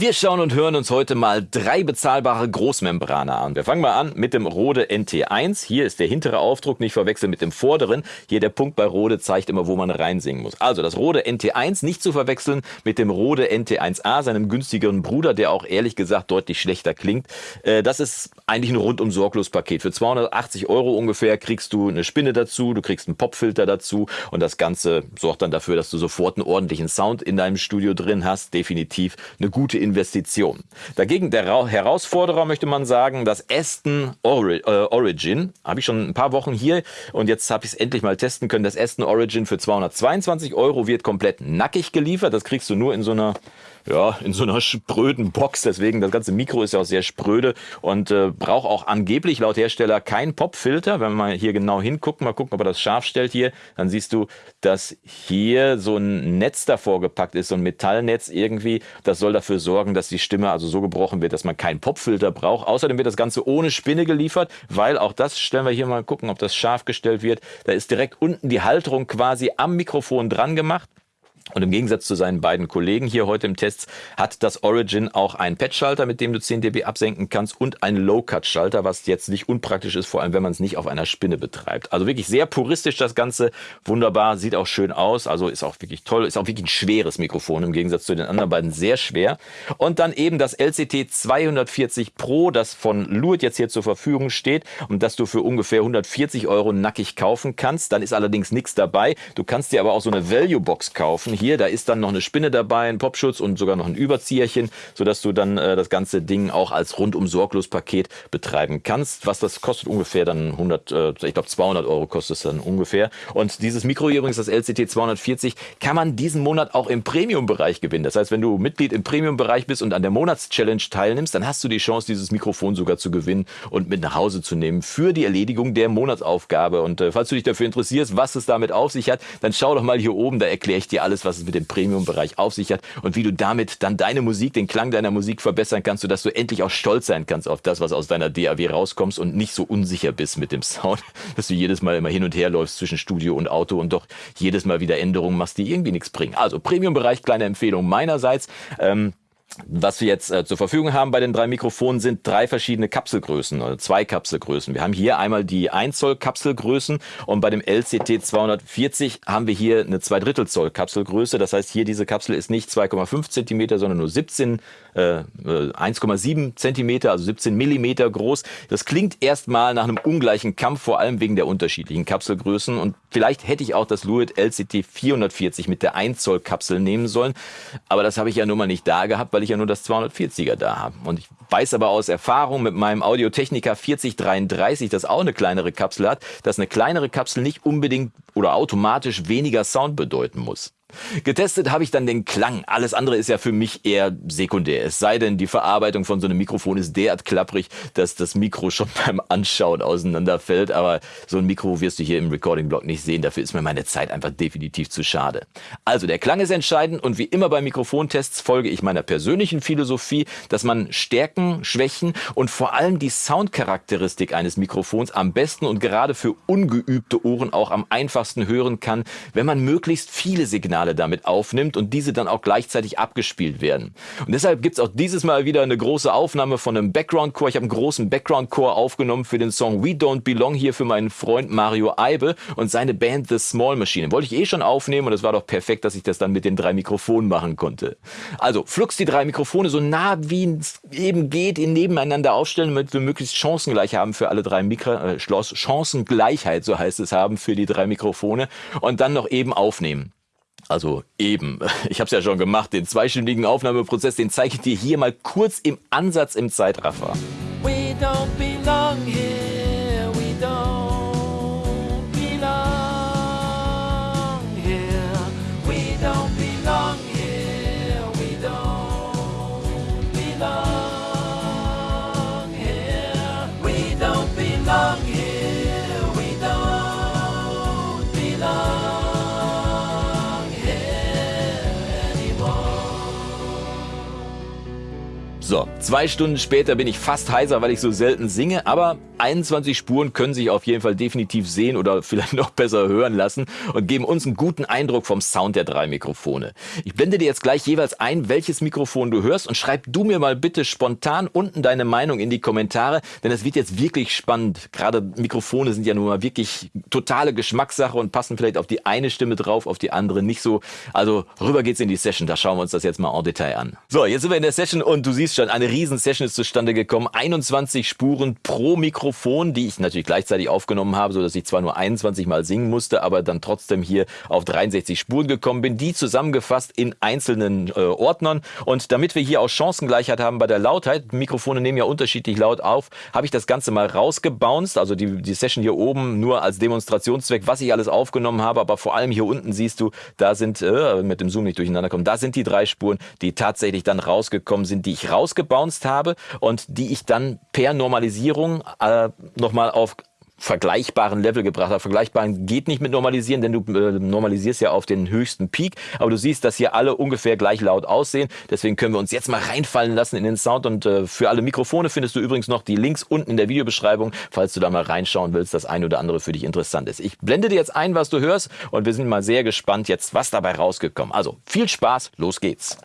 Wir schauen und hören uns heute mal drei bezahlbare Großmembrane an. Wir fangen mal an mit dem Rode NT1. Hier ist der hintere Aufdruck, nicht verwechseln mit dem vorderen. Hier der Punkt bei Rode zeigt immer, wo man reinsingen muss. Also das Rode NT1 nicht zu verwechseln mit dem Rode NT1A, seinem günstigeren Bruder, der auch ehrlich gesagt deutlich schlechter klingt. Äh, das ist eigentlich ein rundum sorglos Paket. Für 280 Euro ungefähr kriegst du eine Spinne dazu, du kriegst einen Popfilter dazu und das Ganze sorgt dann dafür, dass du sofort einen ordentlichen Sound in deinem Studio drin hast. Definitiv eine gute Investition. Dagegen der Herausforderer möchte man sagen, das Aston Ori äh, Origin. Habe ich schon ein paar Wochen hier und jetzt habe ich es endlich mal testen können. Das Aston Origin für 222 Euro wird komplett nackig geliefert. Das kriegst du nur in so einer ja, in so einer spröden Box. Deswegen, das ganze Mikro ist ja auch sehr spröde und äh, braucht auch angeblich laut Hersteller keinen Popfilter. Wenn man hier genau hinguckt, mal gucken, ob er das scharf stellt hier, dann siehst du, dass hier so ein Netz davor gepackt ist, so ein Metallnetz irgendwie. Das soll dafür sorgen, dass die Stimme also so gebrochen wird, dass man keinen Popfilter braucht. Außerdem wird das Ganze ohne Spinne geliefert, weil auch das stellen wir hier mal gucken, ob das scharf gestellt wird. Da ist direkt unten die Halterung quasi am Mikrofon dran gemacht. Und im Gegensatz zu seinen beiden Kollegen hier heute im Test hat das Origin auch einen Patch-Schalter, mit dem du 10 dB absenken kannst und einen Low-Cut-Schalter, was jetzt nicht unpraktisch ist, vor allem wenn man es nicht auf einer Spinne betreibt. Also wirklich sehr puristisch das Ganze, wunderbar, sieht auch schön aus, also ist auch wirklich toll, ist auch wirklich ein schweres Mikrofon im Gegensatz zu den anderen beiden sehr schwer. Und dann eben das LCT 240 Pro, das von Luit jetzt hier zur Verfügung steht und das du für ungefähr 140 Euro nackig kaufen kannst. Dann ist allerdings nichts dabei. Du kannst dir aber auch so eine Value-Box kaufen hier, da ist dann noch eine Spinne dabei, ein Popschutz und sogar noch ein Überzieherchen, sodass du dann äh, das ganze Ding auch als rundum sorglos Paket betreiben kannst. Was das kostet ungefähr dann 100, äh, ich glaube 200 Euro kostet es dann ungefähr. Und dieses Mikro hier übrigens, das LCT 240, kann man diesen Monat auch im Premium-Bereich gewinnen. Das heißt, wenn du Mitglied im Premium-Bereich bist und an der Monatschallenge teilnimmst, dann hast du die Chance, dieses Mikrofon sogar zu gewinnen und mit nach Hause zu nehmen für die Erledigung der Monatsaufgabe. Und äh, falls du dich dafür interessierst, was es damit auf sich hat, dann schau doch mal hier oben, da erkläre ich dir alles, was es mit dem Premium-Bereich auf sich hat und wie du damit dann deine Musik, den Klang deiner Musik verbessern kannst, sodass du endlich auch stolz sein kannst auf das, was aus deiner DAW rauskommst und nicht so unsicher bist mit dem Sound, dass du jedes Mal immer hin und her läufst zwischen Studio und Auto und doch jedes Mal wieder Änderungen machst, die irgendwie nichts bringen. Also Premium-Bereich, kleine Empfehlung meinerseits. Ähm, was wir jetzt äh, zur Verfügung haben bei den drei Mikrofonen sind drei verschiedene Kapselgrößen oder zwei Kapselgrößen. Wir haben hier einmal die 1 Zoll Kapselgrößen und bei dem LCT 240 haben wir hier eine 2 Drittel Zoll Kapselgröße. Das heißt, hier diese Kapsel ist nicht 2,5 Zentimeter, sondern nur 17, äh, 1,7 äh, Zentimeter, also 17 Millimeter groß. Das klingt erstmal nach einem ungleichen Kampf, vor allem wegen der unterschiedlichen Kapselgrößen. Und vielleicht hätte ich auch das Luit LCT 440 mit der 1 Zoll Kapsel nehmen sollen. Aber das habe ich ja nun mal nicht da gehabt, weil ich ja nur das 240er da habe. Und ich weiß aber aus Erfahrung mit meinem Audio-Technica 4033, das auch eine kleinere Kapsel hat, dass eine kleinere Kapsel nicht unbedingt oder automatisch weniger Sound bedeuten muss. Getestet habe ich dann den Klang. Alles andere ist ja für mich eher sekundär. Es sei denn, die Verarbeitung von so einem Mikrofon ist derart klapprig, dass das Mikro schon beim Anschauen auseinanderfällt. Aber so ein Mikro wirst du hier im Recording-Blog nicht sehen. Dafür ist mir meine Zeit einfach definitiv zu schade. Also der Klang ist entscheidend und wie immer bei Mikrofontests folge ich meiner persönlichen Philosophie, dass man Stärken, Schwächen und vor allem die Soundcharakteristik eines Mikrofons am besten und gerade für ungeübte Ohren auch am einfachsten hören kann, wenn man möglichst viele Signale damit aufnimmt und diese dann auch gleichzeitig abgespielt werden. Und deshalb gibt es auch dieses Mal wieder eine große Aufnahme von einem Background-Chor. Ich habe einen großen Background-Chor aufgenommen für den Song We Don't Belong hier für meinen Freund Mario Eibe und seine Band The Small Machine. Wollte ich eh schon aufnehmen und es war doch perfekt, dass ich das dann mit den drei Mikrofonen machen konnte. Also flux die drei Mikrofone so nah wie es eben geht in nebeneinander aufstellen, damit wir möglichst chancengleich haben für alle drei Mikro äh, Chancengleichheit, so heißt es haben für die drei Mikrofone und dann noch eben aufnehmen. Also eben, ich habe es ja schon gemacht, den zweistündigen Aufnahmeprozess, den zeige ich dir hier mal kurz im Ansatz im Zeitraffer. So, zwei Stunden später bin ich fast heiser, weil ich so selten singe, aber 21 Spuren können sich auf jeden Fall definitiv sehen oder vielleicht noch besser hören lassen und geben uns einen guten Eindruck vom Sound der drei Mikrofone. Ich blende dir jetzt gleich jeweils ein, welches Mikrofon du hörst und schreib du mir mal bitte spontan unten deine Meinung in die Kommentare, denn es wird jetzt wirklich spannend. Gerade Mikrofone sind ja nun mal wirklich totale Geschmackssache und passen vielleicht auf die eine Stimme drauf, auf die andere nicht so. Also rüber geht's in die Session, da schauen wir uns das jetzt mal en Detail an. So, jetzt sind wir in der Session und du siehst schon, eine riesen Session ist zustande gekommen. 21 Spuren pro Mikrofon, die ich natürlich gleichzeitig aufgenommen habe, so dass ich zwar nur 21 Mal singen musste, aber dann trotzdem hier auf 63 Spuren gekommen bin, die zusammengefasst in einzelnen äh, Ordnern. Und damit wir hier auch Chancengleichheit haben bei der Lautheit, Mikrofone nehmen ja unterschiedlich laut auf, habe ich das Ganze mal rausgebounced, also die, die Session hier oben nur als Demonstrationszweck, was ich alles aufgenommen habe, aber vor allem hier unten siehst du, da sind, äh, mit dem Zoom nicht durcheinander kommen, da sind die drei Spuren, die tatsächlich dann rausgekommen sind, die ich rausgebounced habe und die ich dann per Normalisierung äh, nochmal auf vergleichbaren Level gebracht hat. Vergleichbaren geht nicht mit Normalisieren, denn du äh, normalisierst ja auf den höchsten Peak. Aber du siehst, dass hier alle ungefähr gleich laut aussehen. Deswegen können wir uns jetzt mal reinfallen lassen in den Sound. Und äh, für alle Mikrofone findest du übrigens noch die Links unten in der Videobeschreibung, falls du da mal reinschauen willst, das ein oder andere für dich interessant ist. Ich blende dir jetzt ein, was du hörst und wir sind mal sehr gespannt jetzt, was dabei rausgekommen. Also viel Spaß, los geht's.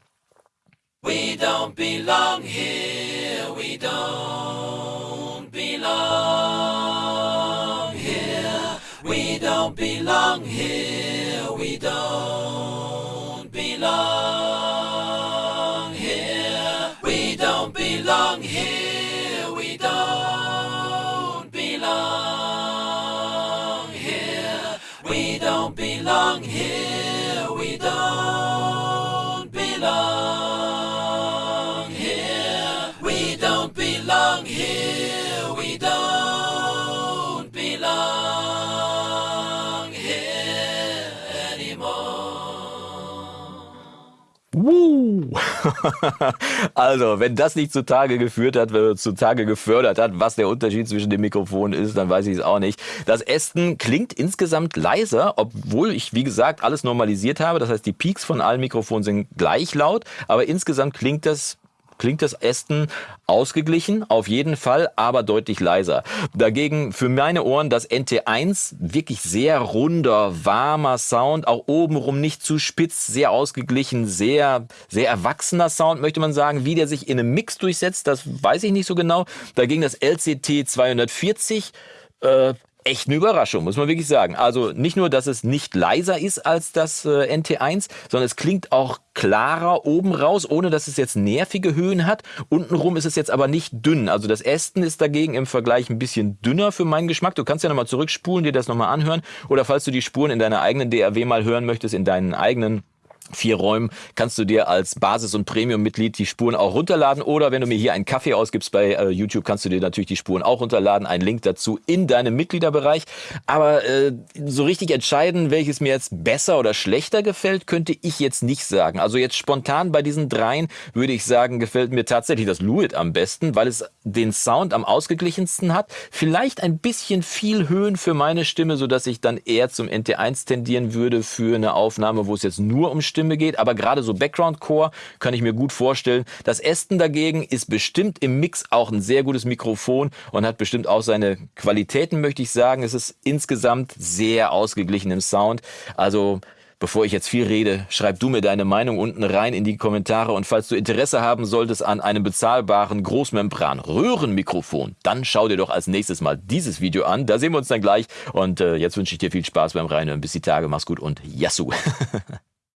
We don't belong here, we don't belong here. We don't belong here, we don't belong here. We don't belong here, we don't belong here. We don't belong here, we don't belong. belong Woo! also, wenn das nicht zutage geführt hat, zutage gefördert hat, was der Unterschied zwischen den Mikrofonen ist, dann weiß ich es auch nicht. Das Ästen klingt insgesamt leiser, obwohl ich, wie gesagt, alles normalisiert habe. Das heißt, die Peaks von allen Mikrofonen sind gleich laut, aber insgesamt klingt das klingt das Ästen ausgeglichen, auf jeden Fall, aber deutlich leiser. Dagegen für meine Ohren das NT1, wirklich sehr runder, warmer Sound, auch obenrum nicht zu spitz, sehr ausgeglichen, sehr, sehr erwachsener Sound, möchte man sagen. Wie der sich in einem Mix durchsetzt, das weiß ich nicht so genau. Dagegen das LCT 240, äh, echt eine Überraschung, muss man wirklich sagen. Also nicht nur, dass es nicht leiser ist als das äh, NT1, sondern es klingt auch klarer oben raus, ohne dass es jetzt nervige Höhen hat. Untenrum ist es jetzt aber nicht dünn. Also das Ästen ist dagegen im Vergleich ein bisschen dünner für meinen Geschmack. Du kannst ja nochmal zurückspulen, dir das nochmal anhören. Oder falls du die Spuren in deiner eigenen DAW mal hören möchtest, in deinen eigenen vier Räumen kannst du dir als Basis- und Premium-Mitglied die Spuren auch runterladen oder wenn du mir hier einen Kaffee ausgibst bei äh, YouTube, kannst du dir natürlich die Spuren auch runterladen. Ein Link dazu in deinem Mitgliederbereich. Aber äh, so richtig entscheiden, welches mir jetzt besser oder schlechter gefällt, könnte ich jetzt nicht sagen. Also jetzt spontan bei diesen dreien würde ich sagen, gefällt mir tatsächlich das Luit am besten, weil es den Sound am ausgeglichensten hat. Vielleicht ein bisschen viel Höhen für meine Stimme, so dass ich dann eher zum NT1 tendieren würde für eine Aufnahme, wo es jetzt nur um Stimme geht, aber gerade so Background Core kann ich mir gut vorstellen. Das Aston dagegen ist bestimmt im Mix auch ein sehr gutes Mikrofon und hat bestimmt auch seine Qualitäten, möchte ich sagen. Es ist insgesamt sehr ausgeglichen im Sound. Also Bevor ich jetzt viel rede, schreib du mir deine Meinung unten rein in die Kommentare und falls du Interesse haben solltest an einem bezahlbaren Großmembran-Röhrenmikrofon, dann schau dir doch als nächstes mal dieses Video an. Da sehen wir uns dann gleich und äh, jetzt wünsche ich dir viel Spaß beim Reinhören. Bis die Tage, mach's gut und Yassou!